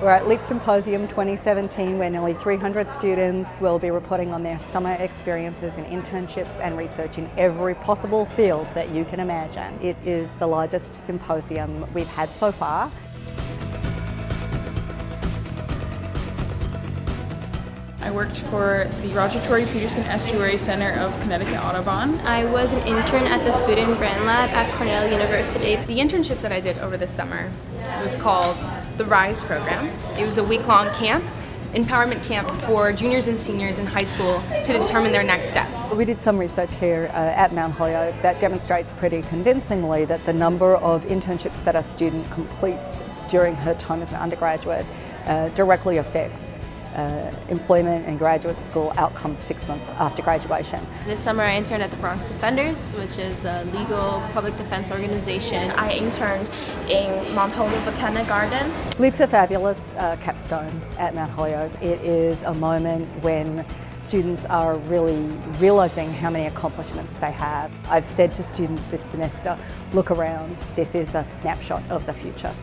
We're at LEAP Symposium 2017 where nearly 300 students will be reporting on their summer experiences and internships and research in every possible field that you can imagine. It is the largest symposium we've had so far. I worked for the Roger Tory Peterson Estuary Center of Connecticut Audubon. I was an intern at the Food and Brand Lab at Cornell University. The internship that I did over the summer was called the RISE program. It was a week-long camp, empowerment camp for juniors and seniors in high school to determine their next step. We did some research here uh, at Mount Holyoke that demonstrates pretty convincingly that the number of internships that a student completes during her time as an undergraduate uh, directly affects uh, employment and graduate school outcomes six months after graduation. This summer I interned at the Bronx Defenders, which is a legal public defense organization. I interned in Mount Holyoke Botanic Garden. LEAP's a fabulous uh, capstone at Mount Holyoke. It is a moment when students are really realising how many accomplishments they have. I've said to students this semester, look around, this is a snapshot of the future.